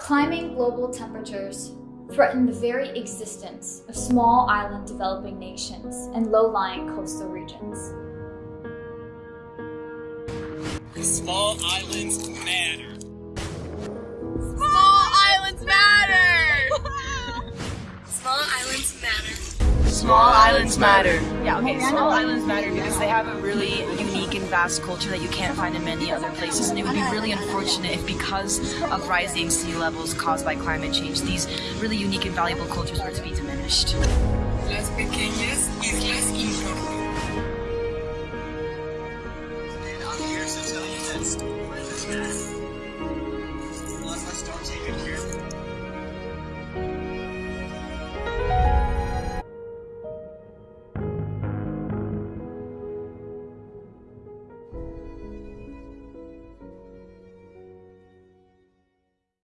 Climbing global temperatures threaten the very existence of small island developing nations and low-lying coastal regions. Small islands matter. Small islands matter. Yeah, okay, small islands matter because they have a really unique and vast culture that you can't find in many other places. And it would be really unfortunate if because of rising sea levels caused by climate change, these really unique and valuable cultures were to be diminished. Las pequeñas islas start taking